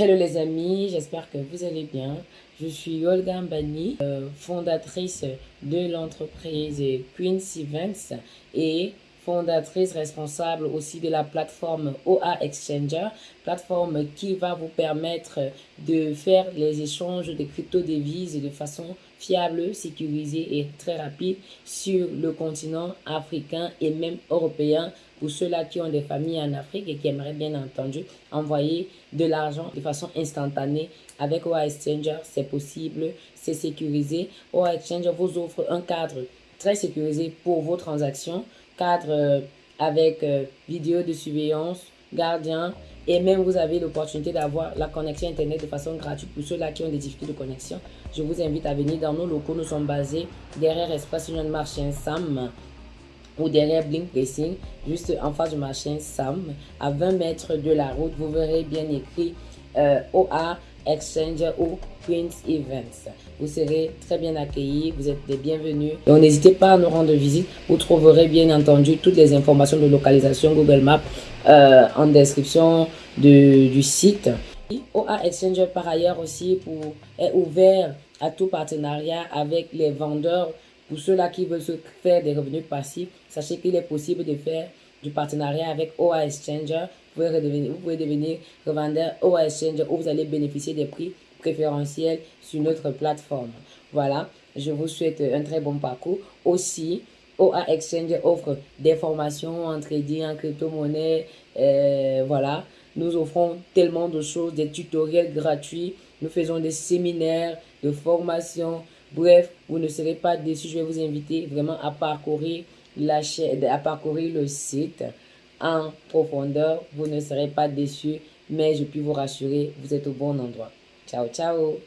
Hello les amis, j'espère que vous allez bien. Je suis Olga Mbani, euh, fondatrice de l'entreprise Queen's Events et fondatrice responsable aussi de la plateforme OA Exchanger, plateforme qui va vous permettre de faire les échanges de crypto-devises de façon fiable, sécurisée et très rapide sur le continent africain et même européen pour ceux-là qui ont des familles en Afrique et qui aimeraient bien entendu envoyer de l'argent de façon instantanée avec OA Exchanger, c'est possible, c'est sécurisé. OA Exchanger vous offre un cadre très sécurisé pour vos transactions cadre euh, avec euh, vidéo de surveillance, gardien, et même vous avez l'opportunité d'avoir la connexion Internet de façon gratuite pour ceux-là qui ont des difficultés de connexion. Je vous invite à venir dans nos locaux. Nous sommes basés derrière Espace Union Marché Sam ou derrière Blink Racing, juste en face du marché Sam, à 20 mètres de la route. Vous verrez bien écrit euh, OA Exchanger ou Prince Events. Vous serez très bien accueillis, vous êtes les bienvenus. Donc n'hésitez pas à nous rendre visite. Vous trouverez bien entendu toutes les informations de localisation Google Maps euh, en description de, du site. OA Exchanger par ailleurs aussi est ouvert à tout partenariat avec les vendeurs. Pour ceux-là qui veulent se faire des revenus passifs, sachez qu'il est possible de faire du partenariat avec OA Exchanger vous pouvez devenir revendeur OA Exchange où vous allez bénéficier des prix préférentiels sur notre plateforme. Voilà, je vous souhaite un très bon parcours. Aussi, OA Exchange offre des formations en trading, en crypto-monnaie. Euh, voilà, nous offrons tellement de choses, des tutoriels gratuits. Nous faisons des séminaires de formation. Bref, vous ne serez pas déçus. Je vais vous inviter vraiment à parcourir la chaîne, à parcourir le site en profondeur. Vous ne serez pas déçus, mais je puis vous rassurer, vous êtes au bon endroit. Ciao, ciao